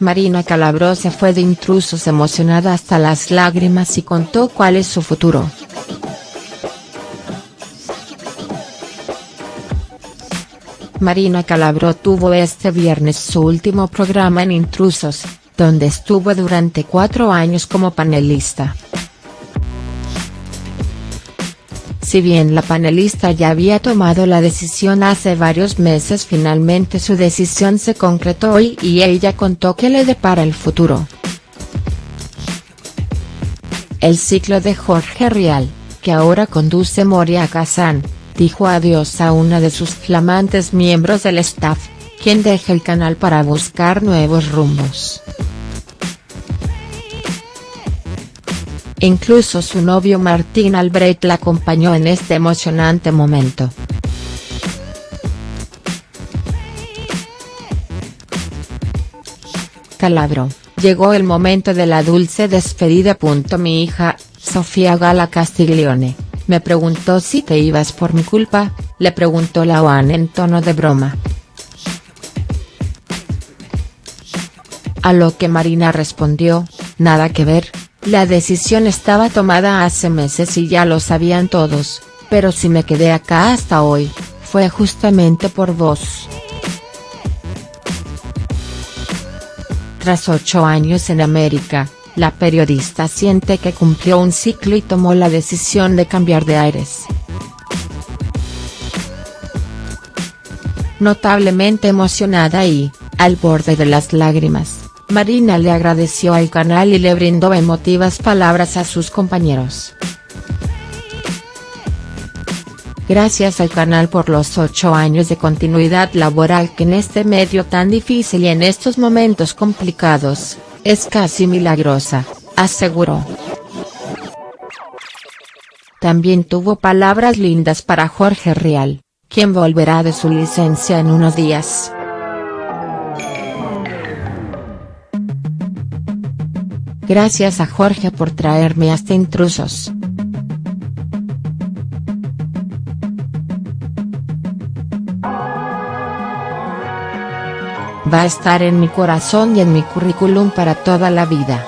Marina Calabro se fue de intrusos emocionada hasta las lágrimas y contó cuál es su futuro. Marina Calabro tuvo este viernes su último programa en Intrusos, donde estuvo durante cuatro años como panelista. Si bien la panelista ya había tomado la decisión hace varios meses finalmente su decisión se concretó hoy y ella contó que le depara el futuro. El ciclo de Jorge Rial, que ahora conduce Moria Kazan, dijo adiós a una de sus flamantes miembros del staff, quien deja el canal para buscar nuevos rumbos. Incluso su novio Martín Albrecht la acompañó en este emocionante momento. Calabro, llegó el momento de la dulce despedida. Mi hija, Sofía Gala Castiglione, me preguntó si te ibas por mi culpa, le preguntó la OAN en tono de broma. A lo que Marina respondió, nada que ver, la decisión estaba tomada hace meses y ya lo sabían todos, pero si me quedé acá hasta hoy, fue justamente por vos. Tras ocho años en América, la periodista siente que cumplió un ciclo y tomó la decisión de cambiar de aires. Notablemente emocionada y, al borde de las lágrimas, Marina le agradeció al canal y le brindó emotivas palabras a sus compañeros. Gracias al canal por los ocho años de continuidad laboral que en este medio tan difícil y en estos momentos complicados, es casi milagrosa, aseguró. También tuvo palabras lindas para Jorge Real, quien volverá de su licencia en unos días. Gracias a Jorge por traerme hasta intrusos. Va a estar en mi corazón y en mi currículum para toda la vida.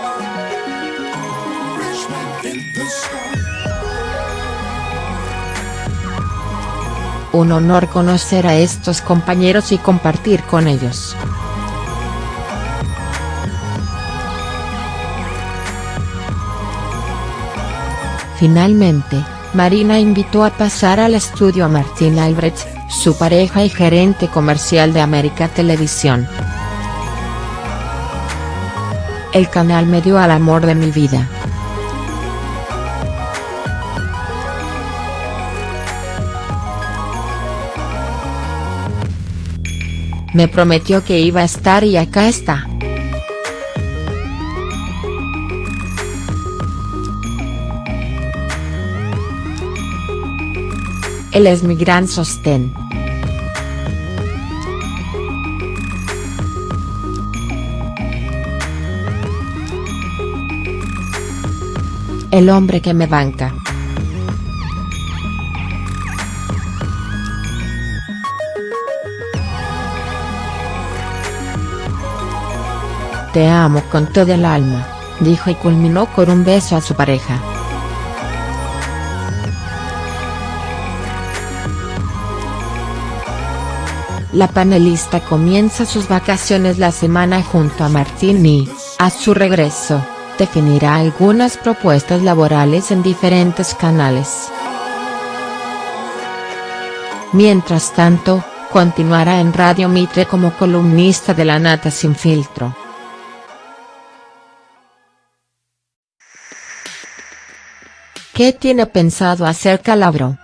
Un honor conocer a estos compañeros y compartir con ellos. Finalmente, Marina invitó a pasar al estudio a Martín Albrecht, su pareja y gerente comercial de América Televisión. El canal me dio al amor de mi vida. Me prometió que iba a estar y acá está. Él es mi gran sostén. El hombre que me banca. Te amo con todo el alma, dijo y culminó con un beso a su pareja. La panelista comienza sus vacaciones la semana junto a Martín y, a su regreso, definirá algunas propuestas laborales en diferentes canales. Mientras tanto, continuará en Radio Mitre como columnista de La Nata Sin Filtro. ¿Qué tiene pensado hacer Calabro?.